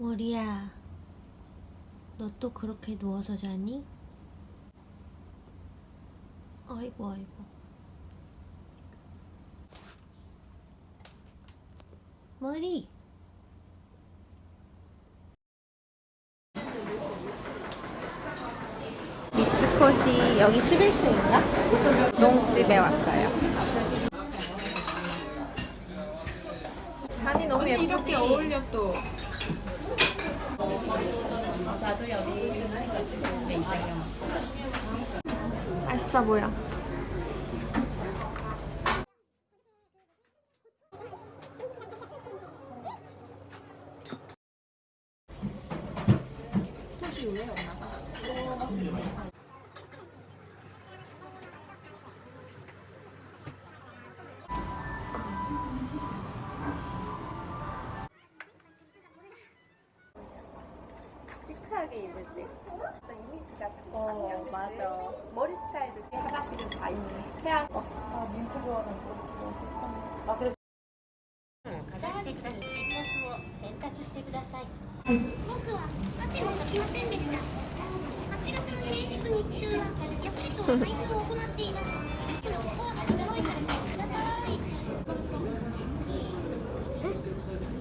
머리야, 너 또 그렇게 누워서 자니? 아이고, 아이고. 머리! 미츠코시 여기 11층인가? 농집에 왔어요. 잔이 너무 예쁘지? 이렇게 어울려 또. 알싸 보여. 시크하게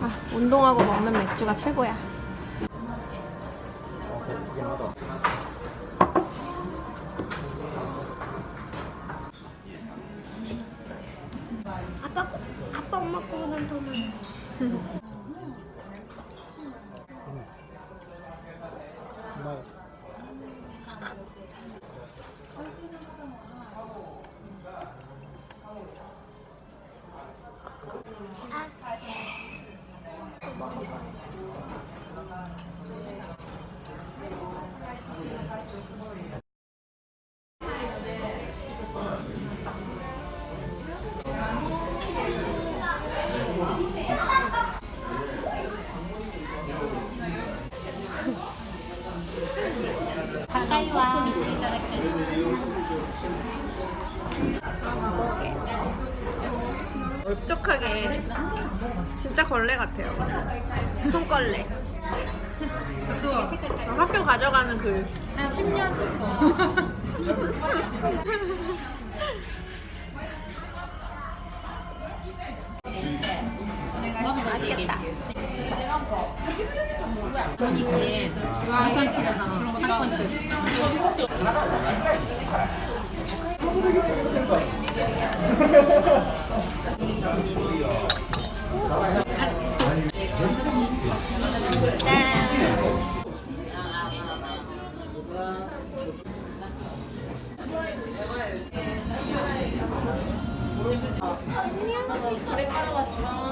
아, 운동하고 먹는 맥주가 최고야. バカバカ。 진짜 걸레 같아요. 손걸레. 또 학교 가져가는 그 한 10년 쓴 거. 맛있겠다. 돈 있지. 안산치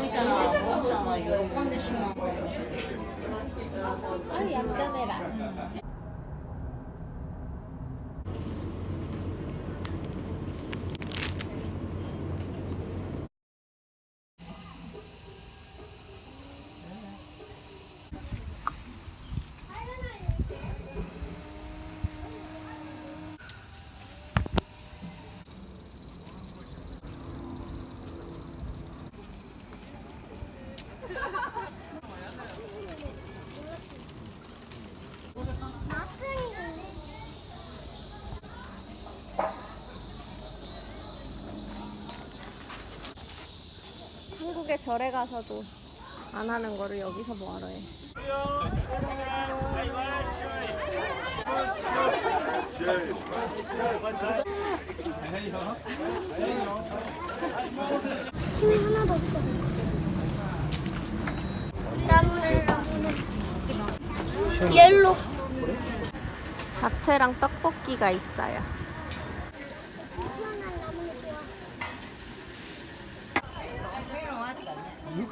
레잖아. 상권 뜻. 아, 얌전해라. 한국에 절에 가서도 안 하는 거를 여기서 뭐하러 해. 힘이 하나도 없어. 옐로. 잡채랑 떡볶이가 있어요.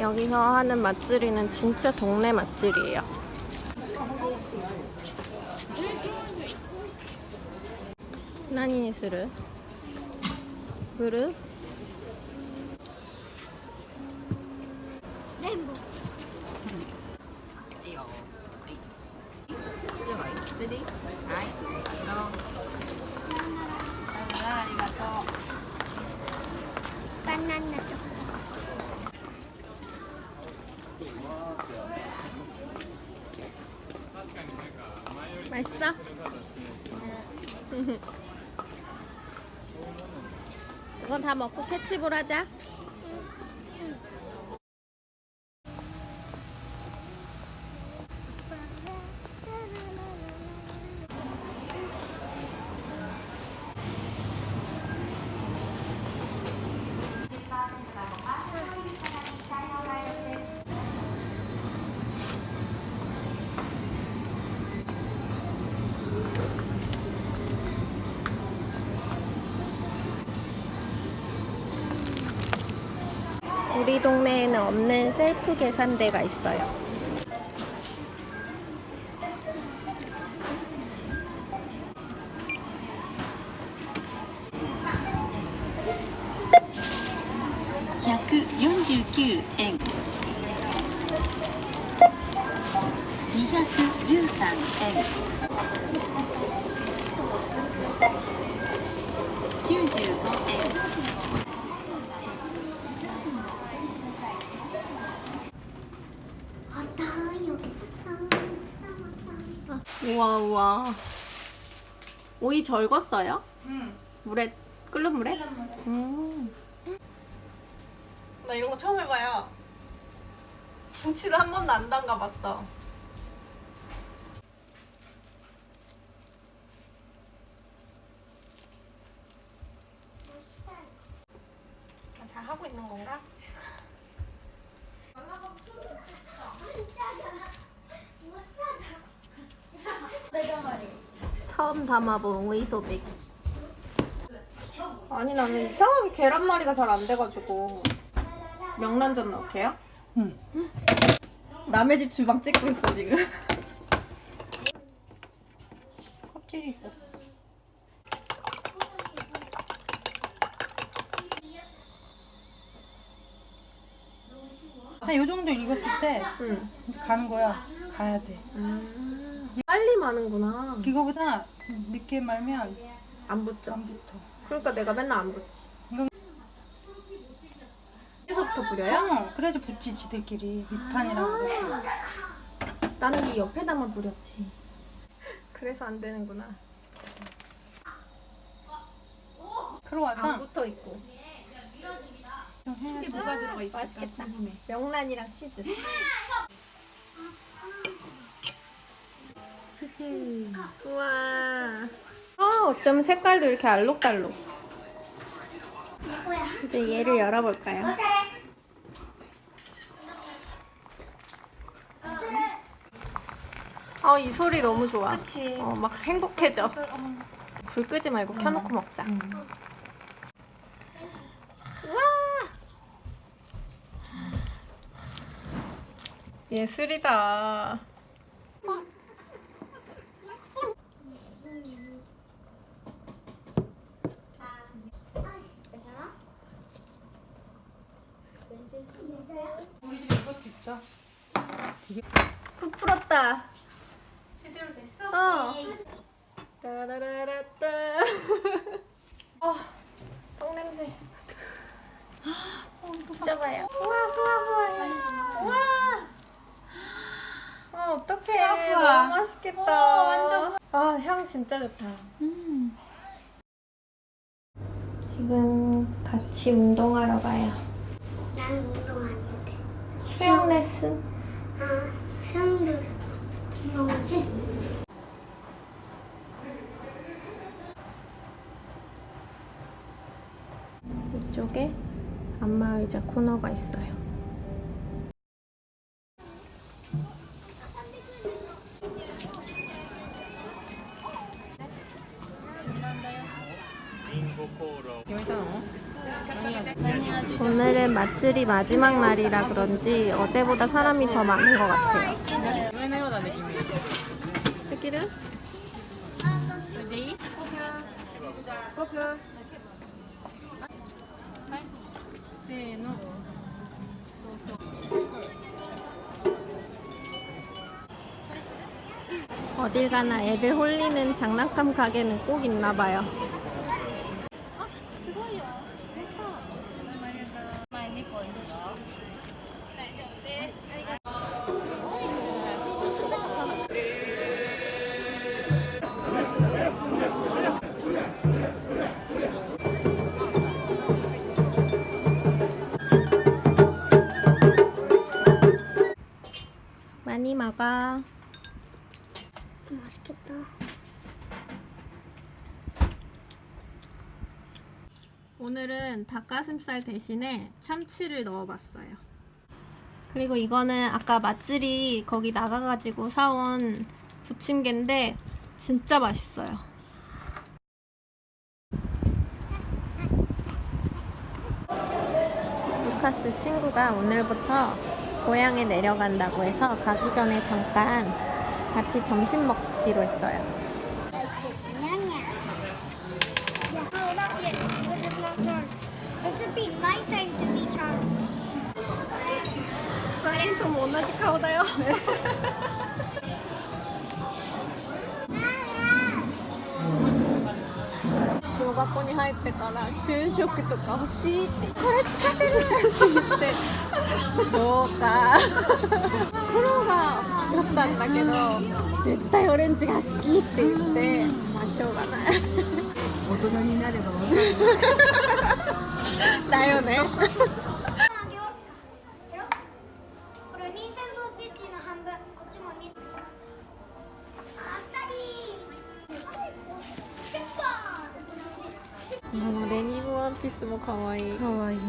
여기서 하는 맛들이는 진짜 동네 맛들이에요. 나니니 스르? 그릇 맛있어? 이건 다 먹고 캐치볼 하자. 우리 동네에는 없는 셀프 계산대가 있어요. 오이 절궜어요? 응. 물에 끓는 물에? 음. 나 이런 거 처음 해봐요. 김치도 한 번도 안 담가봤어. 나잘 하고 있는 건가? 처음 담아본 오이소백. 아니 나는 이상하게 계란말이가 잘 안 돼가지고 명란젓 넣게요? 응. 남의 집 주방 찍고 있어 지금. 껍질이 있어. 한요 정도 익었을 때 응. 이제 가는 거야. 가야 돼. 빨 리 마는구나. 이거보다 늦게 말면 안 붙죠. 안 붙어. 그러니까 내가 맨날 안 붙지. 여기서부터 뿌려요? 어, 그래도 붙지 지들끼리 밑판이라고. 그래. 나는 이 옆에다만 뿌렸지. 그래서 안 되는구나. 안 와서 붙어 있고. 돼. 뭐가 들어가 있을까 맛있겠다. 궁금해. 명란이랑 치즈. 우와. 아, 어쩜 색깔도 이렇게 알록달록. 이제 얘를 열어볼까요? 아, 이 소리 너무 좋아. 그치. 어, 막 행복해져. 불 끄지 말고 켜놓고 먹자. 와! 예술이다. 우리 집에 이것도 있다. 푹 풀었다. 제대로 됐어? 어. 따라라라따. 어, 똥냄새. 진짜 봐요. 우와, 우와, 우와. 우와. 아, 어떡해. 우와. 너무 맛있겠다. 어, 완전 아, 향 진짜 좋다. 지금 같이 운동하러 가요. 나는 운동 아닌데. 수영 레슨. 아, 수영들 뭐지? 이쪽에 안마의자 코너가 있어요. 오늘은 맛들이 마지막 날이라 그런지 어제보다 사람이 더 많은 것 같아요. 어딜 가나 애들 홀리는 장난감 가게는 꼭 있나 봐요. 많이 먹어. 맛있겠다. 오늘은 닭가슴살 대신에 참치를 넣어봤어요. 그리고 이거는 아까 맛들이 거기 나가가지고 사온 부침개인데 진짜 맛있어요. 루카스 친구가 오늘부터 고향에 내려간다고 해서 가기 전에 잠깐 같이 점심 먹 기로 했어요. No, not yet. It is not turn. It should be my time to be charged. 2人とも同じ顔だよ。小学校に入ってから就職とか欲しいってこれ使ってるって言ってそうか黒が 欲しかったんだけど絶対オレンジが好きって言ってまあしょうがない大人になればだよねあげようこれニンテンドースイッチの半分こっちもにあったりペッパーデニムワンピースも可愛いかわいいな着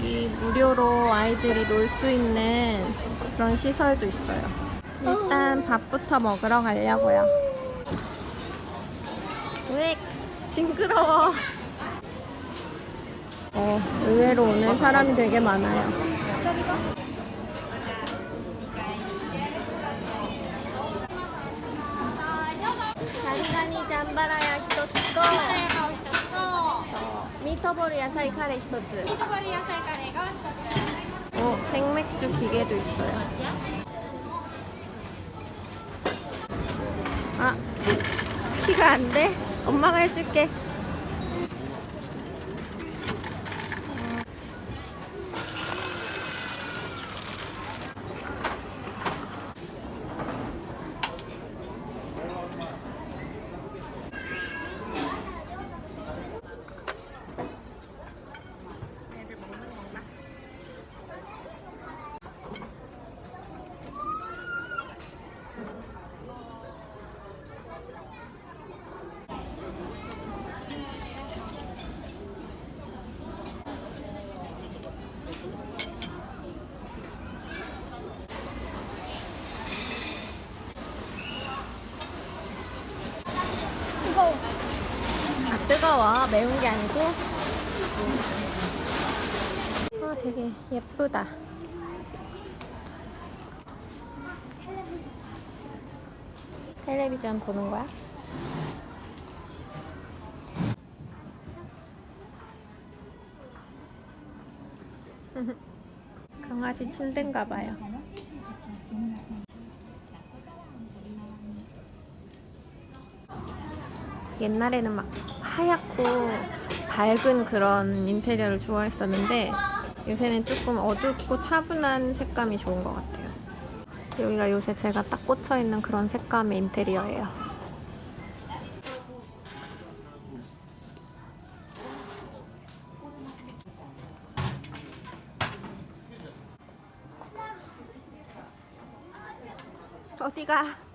여기 무료로 아이들이 놀 수 있는 그런 시설도 있어요. 일단 밥부터 먹으러 가려고요. 왜 징그러워. 어, 의외로 오늘 사람이 되게 많아요. ミートボール野菜カレー1つミートボール野菜カレーが一つ 어, 생맥주 기계도 있어요. 아, 키가 안 돼? 엄마가 해줄게. 차가워. 매운 게 아니고. 아, 되게 예쁘다. 텔레비전 보는 거야? 강아지 침대인가 봐요. 옛날에는 막 하얗고 밝은 그런 인테리어를 좋아했었는데 요새는 조금 어둡고 차분한 색감이 좋은 것 같아요. 여기가 요새 제가 딱 꽂혀 있는 그런 색감의 인테리어예요. 어디가?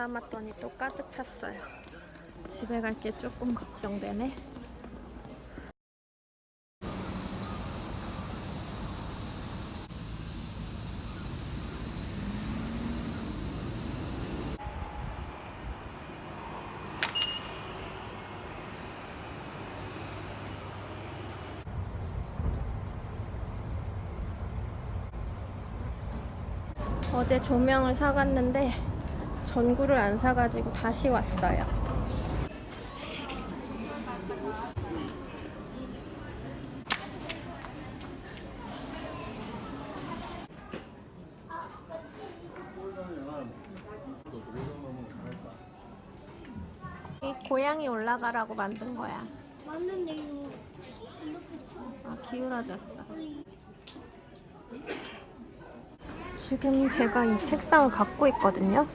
담았더니 또 가득 찼어요. 집에 갈 게 조금 걱정되네. 어제 조명을 사갔는데 전구를 안 사가지고 다시 왔어요. 이 고양이 올라가라고 만든 거야. 맞는데 이거 아, 기울어졌어. 지금 제가 이 책상을 갖고 있거든요.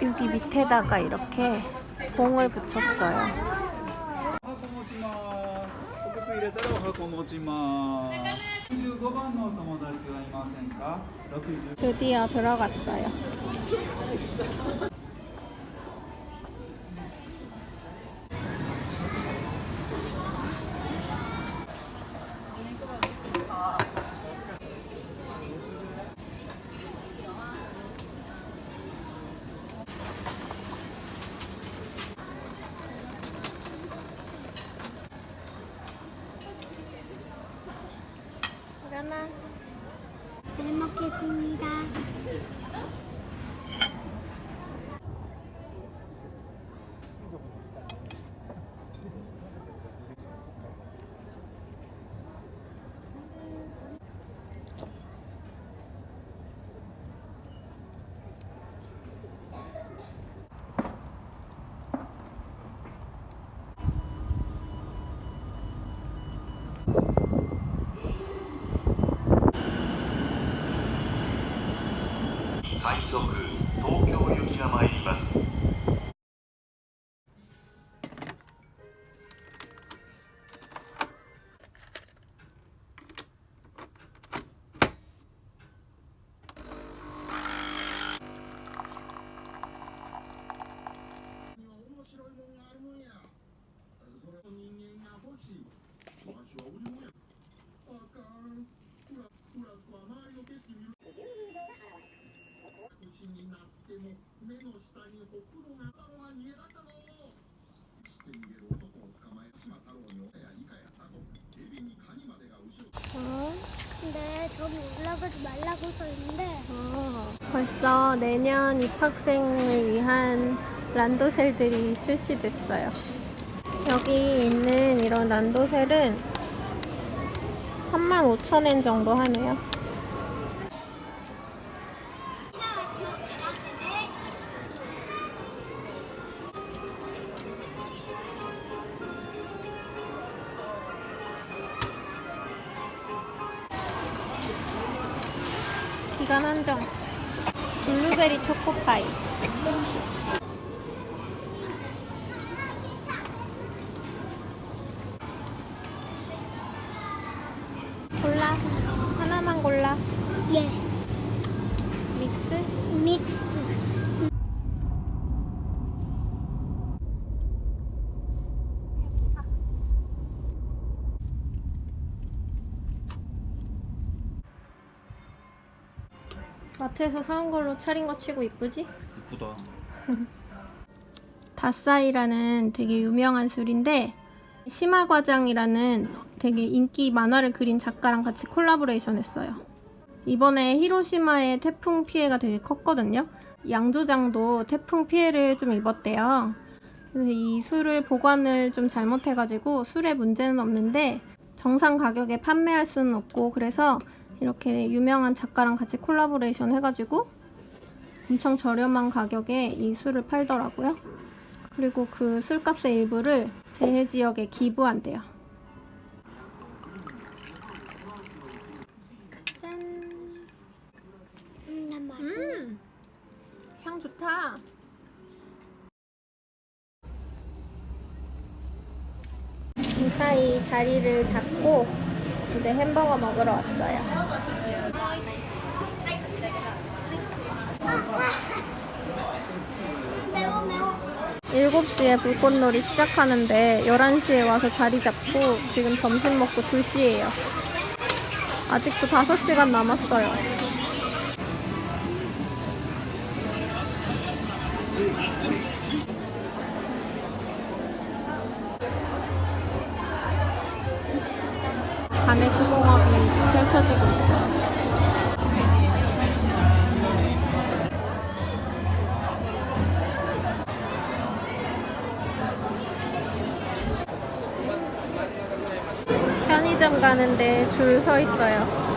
여기 밑에다가 이렇게 봉을 붙였어요. 네. 드디어 들어갔어요. 快速東京行きが参ります」 저기 올라가지 말라고 써 있는데 벌써 내년 입학생을 위한 란도셀들이 출시됐어요. 여기 있는 이런 란도셀은 35,000엔 정도 하네요. 마트에서 사온 걸로 차린 거 치고 이쁘지? 이쁘다. 다싸이라는 되게 유명한 술인데 심화과장이라는 되게 인기 만화를 그린 작가랑 같이 콜라보레이션 했어요. 이번에 히로시마의 태풍 피해가 되게 컸거든요. 양조장도 태풍 피해를 좀 입었대요. 그래서 이 술을 보관을 좀 잘못해가지고 술에 문제는 없는데 정상 가격에 판매할 수는 없고 그래서 이렇게 유명한 작가랑 같이 콜라보레이션 해가지고 엄청 저렴한 가격에 이 술을 팔더라고요. 그리고 그 술값의 일부를 재해 지역에 기부한대요. 짠. 음, 향 좋다. 이 사이 자리를 잡고 이제 햄버거 먹으러 왔어요. 일곱 시에 불꽃놀이 시작하는데 11시에 와서 자리 잡고 지금 점심 먹고 2시예요. 아직도 5시간 남았어요. 간의 수공업이 펼쳐지고 있어요. 편의점 가는데 줄 서 있어요.